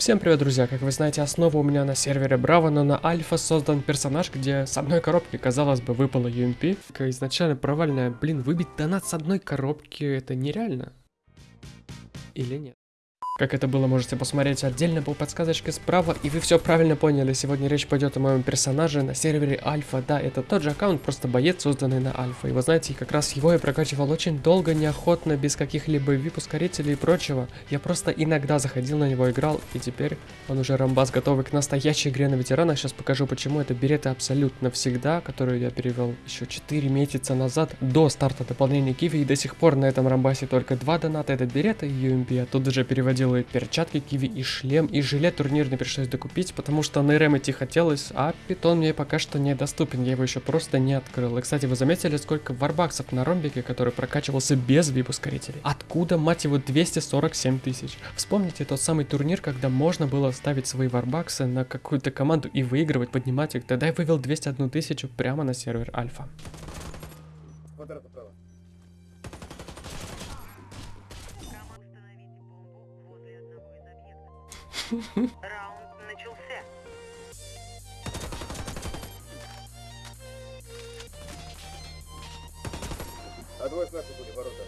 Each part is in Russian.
Всем привет, друзья! Как вы знаете, основа у меня на сервере Браво, но на Альфа создан персонаж, где с одной коробки, казалось бы, выпало UMP. Изначально провальная, блин, выбить донат с одной коробки, это нереально. Или нет? Как это было, можете посмотреть отдельно по подсказочке справа, и вы все правильно поняли. Сегодня речь пойдет о моем персонаже на сервере Альфа. Да, это тот же аккаунт, просто боец, созданный на Альфа. И вы знаете, как раз его я прокачивал очень долго, неохотно, без каких-либо VIP-ускорителей и прочего. Я просто иногда заходил на него, играл, и теперь он уже рамбас готовый к настоящей игре на ветеранах. Сейчас покажу, почему это береты абсолютно всегда, которую я перевел еще 4 месяца назад, до старта дополнения Киви, и до сих пор на этом рамбасе только два доната, это береты и UMP. Я тут же переводил делает перчатки, киви и шлем, и жилет турнирный пришлось докупить, потому что на идти хотелось, а питон мне пока что недоступен, я его еще просто не открыл. И, кстати, вы заметили, сколько варбаксов на ромбике, который прокачивался без вип-ускорителей? Откуда, мать его, 247 тысяч? Вспомните тот самый турнир, когда можно было ставить свои варбаксы на какую-то команду и выигрывать, поднимать их. Тогда я вывел 201 тысячу прямо на сервер Альфа. Квадрат направо. Раунд начался. А двое с нашей были ворота.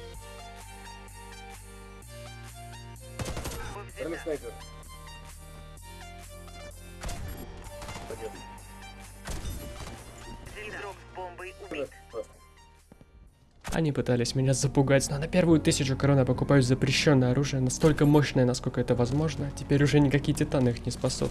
Взята. снайпер. Победа. Игрок с бомбой убит. Просто. Они пытались меня запугать, но на первую тысячу корон я покупаю запрещенное оружие, настолько мощное, насколько это возможно. Теперь уже никакие титаны их не спасут.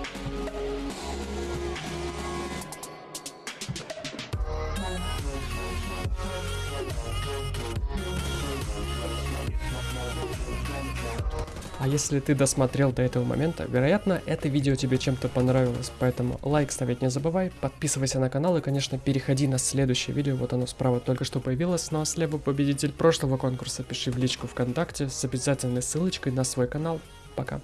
А если ты досмотрел до этого момента, вероятно, это видео тебе чем-то понравилось, поэтому лайк ставить не забывай, подписывайся на канал и, конечно, переходи на следующее видео, вот оно справа только что появилось, ну а слева победитель прошлого конкурса пиши в личку ВКонтакте с обязательной ссылочкой на свой канал. Пока.